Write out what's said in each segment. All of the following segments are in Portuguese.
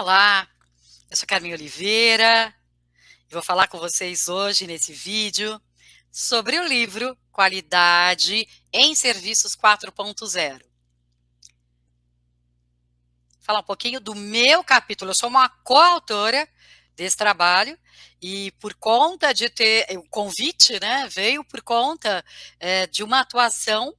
Olá, eu sou Carmen Oliveira. E vou falar com vocês hoje nesse vídeo sobre o livro Qualidade em Serviços 4.0. Falar um pouquinho do meu capítulo, eu sou uma coautora desse trabalho e por conta de ter, o convite né, veio por conta é, de uma atuação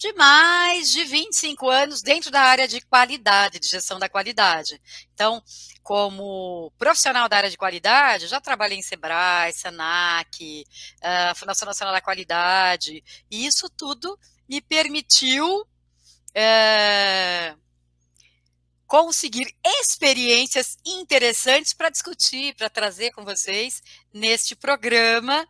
de mais de 25 anos dentro da área de qualidade, de gestão da qualidade. Então, como profissional da área de qualidade, já trabalhei em Sebrae, Senac, uh, Fundação Nacional da Qualidade, e isso tudo me permitiu uh, conseguir experiências interessantes para discutir, para trazer com vocês neste programa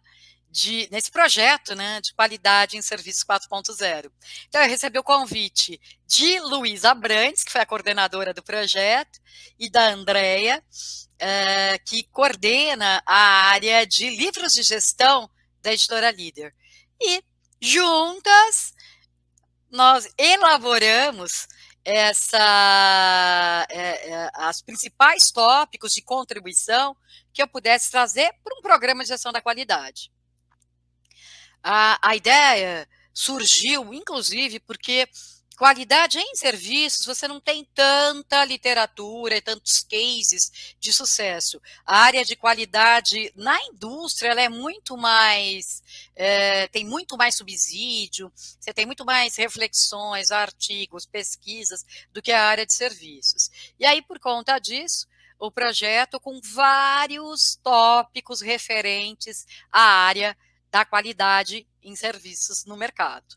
de, nesse projeto né, de qualidade em serviços 4.0. Então, eu recebi o convite de Luísa Brandes, que foi a coordenadora do projeto, e da Andrea, uh, que coordena a área de livros de gestão da editora Líder. E juntas nós elaboramos essa, é, é, as principais tópicos de contribuição que eu pudesse trazer para um programa de gestão da qualidade. A, a ideia surgiu, inclusive, porque qualidade em serviços, você não tem tanta literatura e tantos cases de sucesso. A área de qualidade na indústria, ela é muito mais, é, tem muito mais subsídio, você tem muito mais reflexões, artigos, pesquisas, do que a área de serviços. E aí, por conta disso, o projeto com vários tópicos referentes à área da qualidade em serviços no mercado.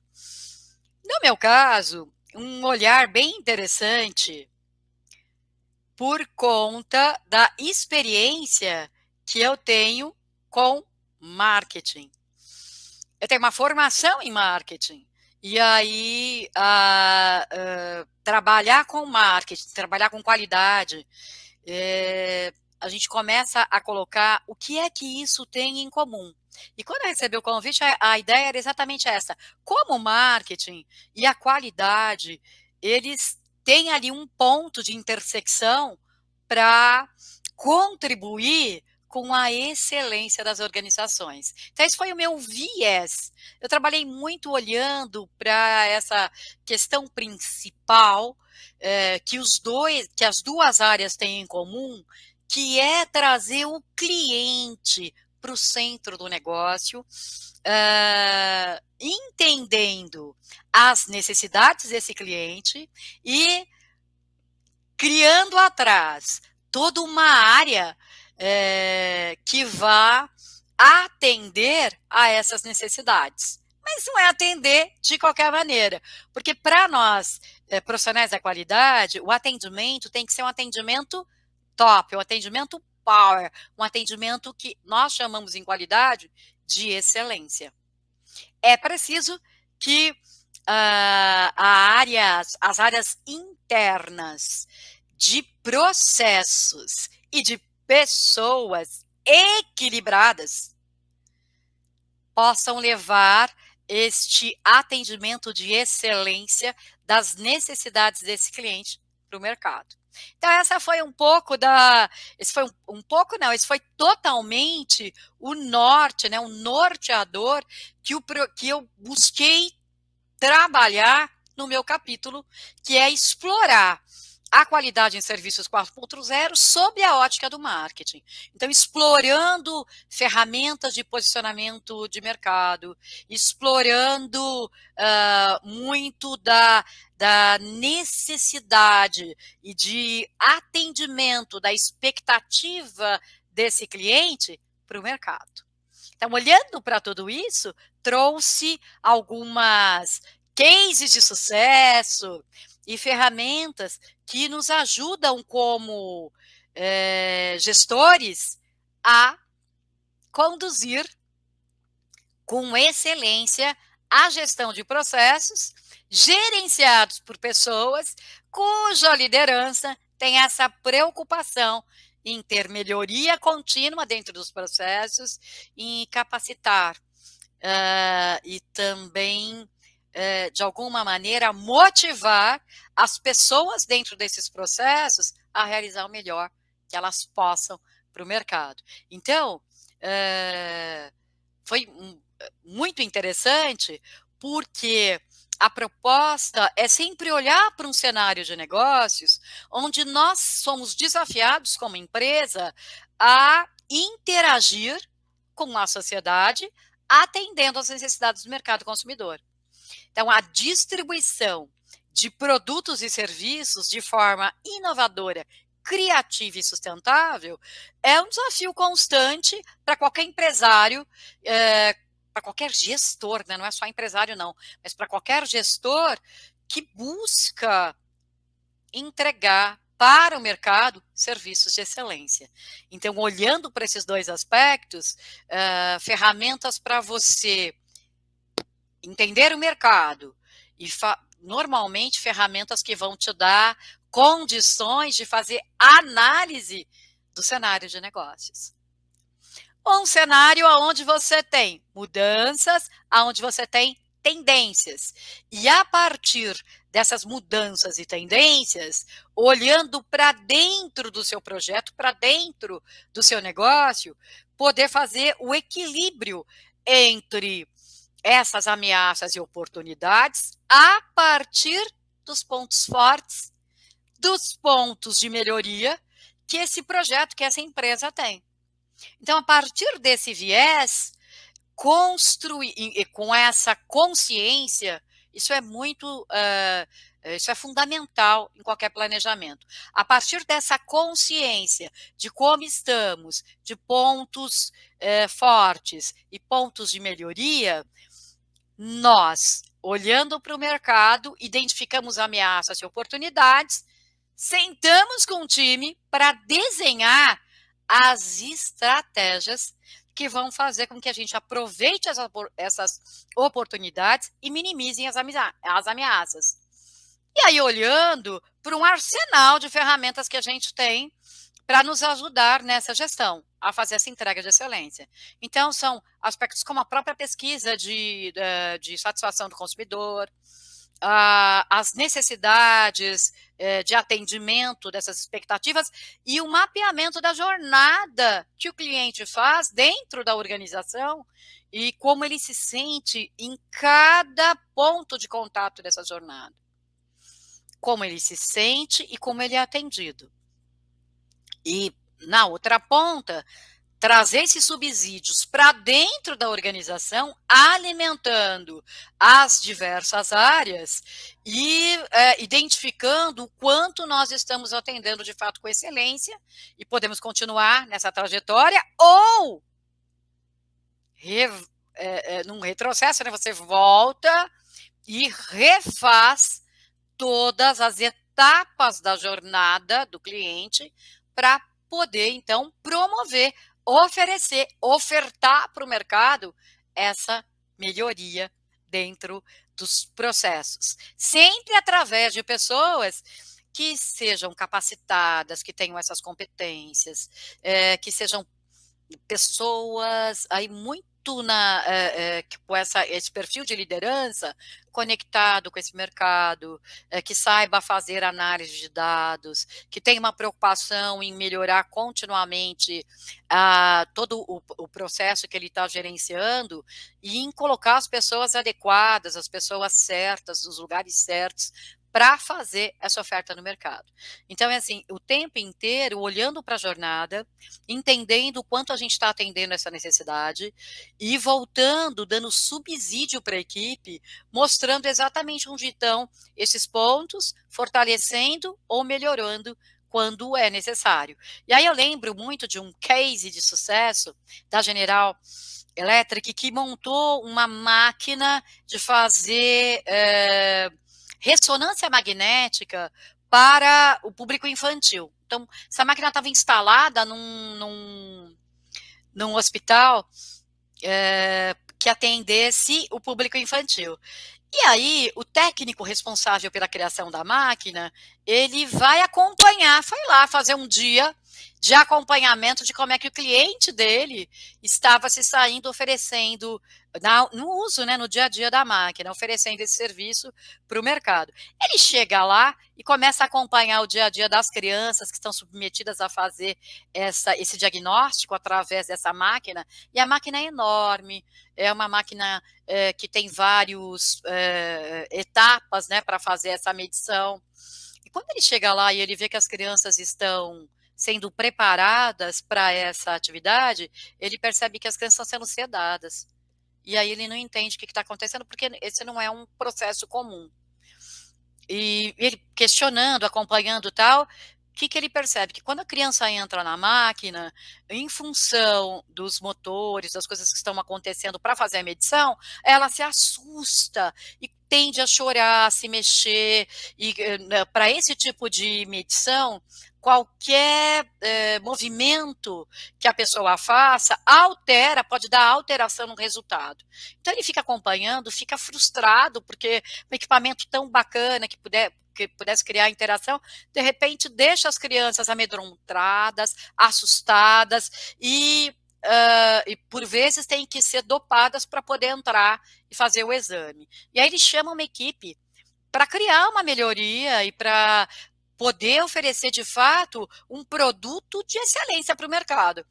No meu caso, um olhar bem interessante por conta da experiência que eu tenho com marketing. Eu tenho uma formação em marketing. E aí, trabalhar com marketing, trabalhar com qualidade, é, a gente começa a colocar o que é que isso tem em comum. E quando eu recebi o convite, a, a ideia era exatamente essa. Como o marketing e a qualidade, eles têm ali um ponto de intersecção para contribuir com a excelência das organizações. Então, esse foi o meu viés. Eu trabalhei muito olhando para essa questão principal é, que os dois, que as duas áreas têm em comum, que é trazer o cliente para o centro do negócio, uh, entendendo as necessidades desse cliente e criando atrás toda uma área é, que vá atender a essas necessidades. Mas não é atender de qualquer maneira, porque para nós, é, profissionais da qualidade, o atendimento tem que ser um atendimento top, um atendimento power, um atendimento que nós chamamos em qualidade de excelência. É preciso que uh, a as áreas internas de processos e de pessoas equilibradas possam levar este atendimento de excelência das necessidades desse cliente para o mercado. Então, essa foi um pouco da. Esse foi um, um, pouco, não, esse foi totalmente o norte, né? O norteador que, o, que eu busquei trabalhar no meu capítulo, que é explorar a qualidade em serviços 4.0 sob a ótica do marketing. Então, explorando ferramentas de posicionamento de mercado, explorando uh, muito da, da necessidade e de atendimento da expectativa desse cliente para o mercado. Então, olhando para tudo isso, trouxe algumas cases de sucesso e ferramentas que nos ajudam como é, gestores a conduzir com excelência a gestão de processos gerenciados por pessoas cuja liderança tem essa preocupação em ter melhoria contínua dentro dos processos, em capacitar uh, e também é, de alguma maneira, motivar as pessoas dentro desses processos a realizar o melhor que elas possam para o mercado. Então, é, foi muito interessante porque a proposta é sempre olhar para um cenário de negócios onde nós somos desafiados como empresa a interagir com a sociedade, atendendo às necessidades do mercado consumidor. Então, a distribuição de produtos e serviços de forma inovadora, criativa e sustentável é um desafio constante para qualquer empresário, é, para qualquer gestor, né? não é só empresário, não, mas para qualquer gestor que busca entregar para o mercado serviços de excelência. Então, olhando para esses dois aspectos, uh, ferramentas para você entender o mercado e normalmente ferramentas que vão te dar condições de fazer análise do cenário de negócios um cenário onde você tem mudanças, onde você tem tendências. E a partir dessas mudanças e tendências, olhando para dentro do seu projeto, para dentro do seu negócio, poder fazer o equilíbrio entre essas ameaças e oportunidades a partir dos pontos fortes, dos pontos de melhoria que esse projeto, que essa empresa tem. Então, a partir desse viés, construir com essa consciência, isso é muito, uh, isso é fundamental em qualquer planejamento. A partir dessa consciência de como estamos, de pontos uh, fortes e pontos de melhoria, nós, olhando para o mercado, identificamos ameaças e oportunidades, sentamos com o time para desenhar as estratégias que vão fazer com que a gente aproveite essas oportunidades e minimizem as ameaças. E aí, olhando para um arsenal de ferramentas que a gente tem para nos ajudar nessa gestão, a fazer essa entrega de excelência. Então, são aspectos como a própria pesquisa de, de, de satisfação do consumidor, as necessidades eh, de atendimento dessas expectativas e o mapeamento da jornada que o cliente faz dentro da organização e como ele se sente em cada ponto de contato dessa jornada. Como ele se sente e como ele é atendido. E na outra ponta, trazer esses subsídios para dentro da organização, alimentando as diversas áreas e é, identificando o quanto nós estamos atendendo de fato com excelência e podemos continuar nessa trajetória ou re, é, é, num retrocesso, né, você volta e refaz todas as etapas da jornada do cliente para poder, então, promover oferecer, ofertar para o mercado essa melhoria dentro dos processos. Sempre através de pessoas que sejam capacitadas, que tenham essas competências, é, que sejam pessoas aí muito na, é, é, com essa, esse perfil de liderança conectado com esse mercado, é, que saiba fazer análise de dados, que tenha uma preocupação em melhorar continuamente ah, todo o, o, processo que ele está gerenciando e em colocar as pessoas adequadas, as pessoas certas, nos lugares certos, para fazer essa oferta no mercado. Então, é assim, o tempo inteiro olhando para a jornada, entendendo o quanto a gente está atendendo essa necessidade e voltando, dando subsídio para a equipe, mostrando exatamente onde estão esses pontos, fortalecendo ou melhorando quando é necessário. E aí eu lembro muito de um case de sucesso da General Electric que montou uma máquina de fazer é, ressonância magnética para o público infantil. Então, essa máquina estava instalada num, num, num hospital é, que atendesse o público infantil. E aí, o técnico responsável pela criação da máquina, ele vai acompanhar, foi lá fazer um dia de acompanhamento de como é que o cliente dele estava se saindo oferecendo na, no uso, né, no dia a dia da máquina, oferecendo esse serviço para o mercado. Ele chega lá e começa a acompanhar o dia a dia das crianças que estão submetidas a fazer essa, esse diagnóstico através dessa máquina, e a máquina é enorme, é uma máquina é, que tem várias é, etapas né, para fazer essa medição. E quando ele chega lá e ele vê que as crianças estão sendo preparadas para essa atividade, ele percebe que as crianças estão sendo sedadas. E aí ele não entende o que está acontecendo, porque esse não é um processo comum. E ele questionando, acompanhando tal, o que, que ele percebe? Que quando a criança entra na máquina, em função dos motores, das coisas que estão acontecendo para fazer a medição, ela se assusta e tende a chorar, a se mexer. E né, para esse tipo de medição, qualquer é, movimento que a pessoa faça altera, pode dar alteração no resultado. Então ele fica acompanhando, fica frustrado, porque um equipamento tão bacana que puder que pudesse criar interação, de repente deixa as crianças amedrontadas, assustadas e, uh, e por vezes tem que ser dopadas para poder entrar e fazer o exame. E aí ele chama uma equipe para criar uma melhoria e para poder oferecer de fato um produto de excelência para o mercado.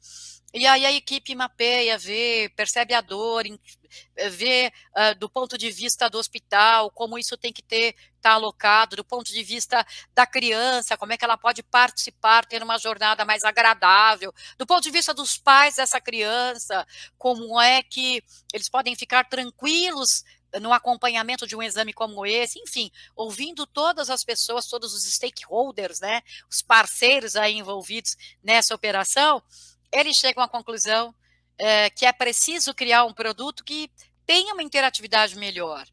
E aí a equipe mapeia, vê, percebe a dor, vê uh, do ponto de vista do hospital, como isso tem que ter, tá alocado, do ponto de vista da criança, como é que ela pode participar, ter uma jornada mais agradável, do ponto de vista dos pais dessa criança, como é que eles podem ficar tranquilos no acompanhamento de um exame como esse, enfim, ouvindo todas as pessoas, todos os stakeholders, né, os parceiros aí envolvidos nessa operação, eles chegam à conclusão é, que é preciso criar um produto que tenha uma interatividade melhor.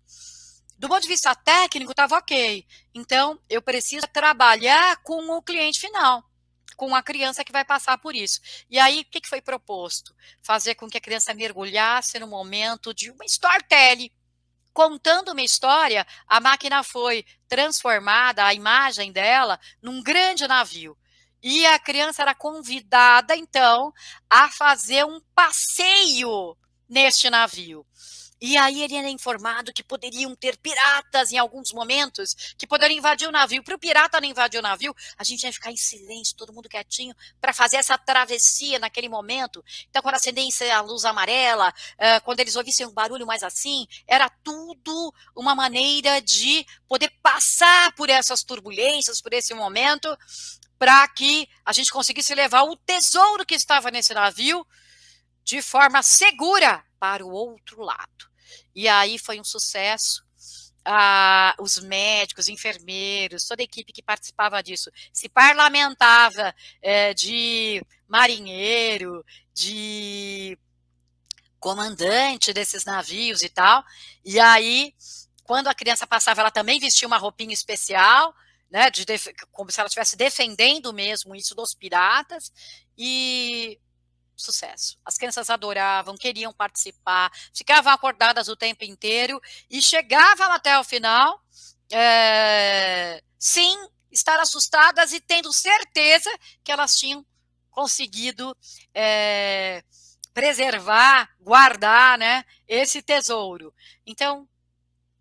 Do ponto de vista técnico, estava ok. Então, eu preciso trabalhar com o cliente final, com a criança que vai passar por isso. E aí, o que foi proposto? Fazer com que a criança mergulhasse no momento de uma storytelling, contando uma história, a máquina foi transformada, a imagem dela, num grande navio. E a criança era convidada, então, a fazer um passeio neste navio. E aí ele era informado que poderiam ter piratas em alguns momentos, que poderiam invadir o navio. Para o pirata não invadir o navio, a gente ia ficar em silêncio, todo mundo quietinho, para fazer essa travessia naquele momento. Então, quando acendesse a luz amarela, quando eles ouvissem um barulho mais assim, era tudo uma maneira de poder passar por essas turbulências, por esse momento, para que a gente conseguisse levar o tesouro que estava nesse navio de forma segura para o outro lado. E aí foi um sucesso. Ah, os médicos, enfermeiros, toda a equipe que participava disso, se parlamentava é, de marinheiro, de comandante desses navios e tal. E aí, quando a criança passava, ela também vestia uma roupinha especial, né, de como se ela estivesse defendendo mesmo isso dos piratas. E sucesso. As crianças adoravam, queriam participar, ficavam acordadas o tempo inteiro e chegavam até o final, é, sem estar assustadas e tendo certeza que elas tinham conseguido é, preservar, guardar né, esse tesouro. Então,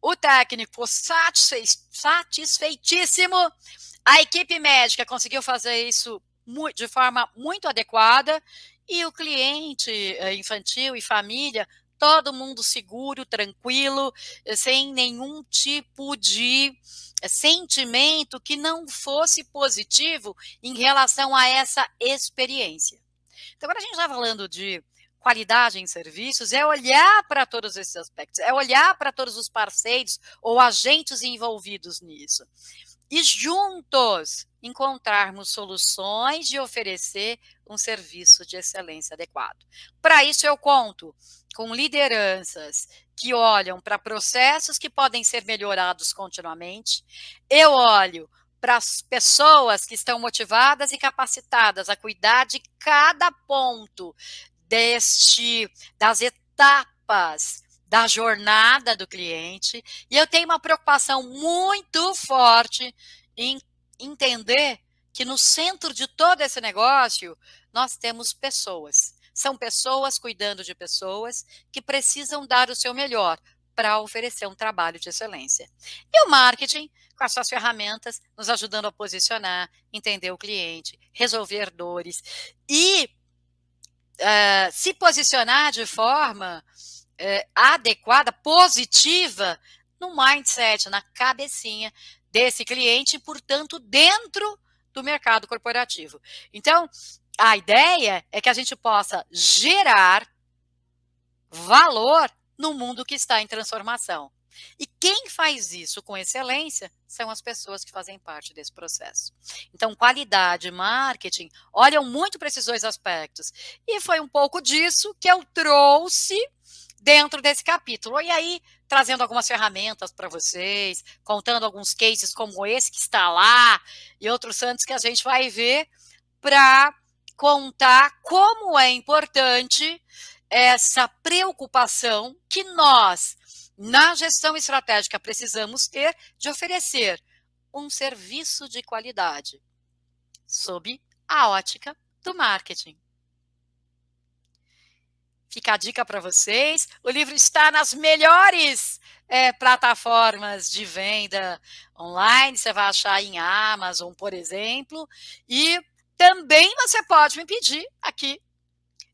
o técnico satisfeitíssimo, a equipe médica conseguiu fazer isso de forma muito adequada e o cliente eh, infantil e família, todo mundo seguro, tranquilo, eh, sem nenhum tipo de eh, sentimento que não fosse positivo em relação a essa experiência. Então, quando a gente está falando de qualidade em serviços é olhar para todos esses aspectos, é olhar para todos os parceiros ou agentes envolvidos nisso. E juntos encontrarmos soluções de oferecer um serviço de excelência adequado. Para isso, eu conto com lideranças que olham para processos que podem ser melhorados continuamente. Eu olho para as pessoas que estão motivadas e capacitadas a cuidar de cada ponto deste das etapas da jornada do cliente, e eu tenho uma preocupação muito forte em entender que no centro de todo esse negócio, nós temos pessoas. São pessoas cuidando de pessoas que precisam dar o seu melhor para oferecer um trabalho de excelência. E o marketing, com as suas ferramentas, nos ajudando a posicionar, entender o cliente, resolver dores e uh, se posicionar de forma uh, adequada, positiva, no mindset, na cabecinha desse cliente portanto, dentro do mercado corporativo. Então, a ideia é que a gente possa gerar valor no mundo que está em transformação. E quem faz isso com excelência são as pessoas que fazem parte desse processo. Então, qualidade marketing olham muito para esses dois aspectos. E foi um pouco disso que eu trouxe dentro desse capítulo. E aí, trazendo algumas ferramentas para vocês, contando alguns cases como esse que está lá e outros tantos que a gente vai ver para contar como é importante essa preocupação que nós, na gestão estratégica, precisamos ter de oferecer um serviço de qualidade sob a ótica do marketing. Fica a dica para vocês. O livro está nas melhores é, plataformas de venda online. Você vai achar em Amazon, por exemplo. E também você pode me pedir aqui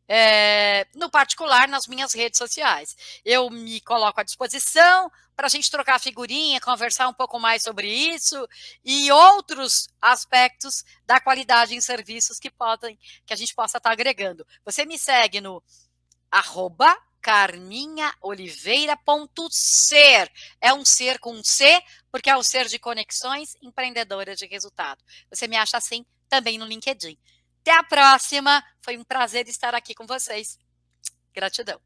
é, no particular nas minhas redes sociais. Eu me coloco à disposição para a gente trocar figurinha, conversar um pouco mais sobre isso e outros aspectos da qualidade em serviços que podem, que a gente possa estar agregando. Você me segue no arroba carminhaoliveira.ser. É um ser com um C, porque é o ser de conexões empreendedora de resultado. Você me acha assim também no LinkedIn. Até a próxima. Foi um prazer estar aqui com vocês. Gratidão.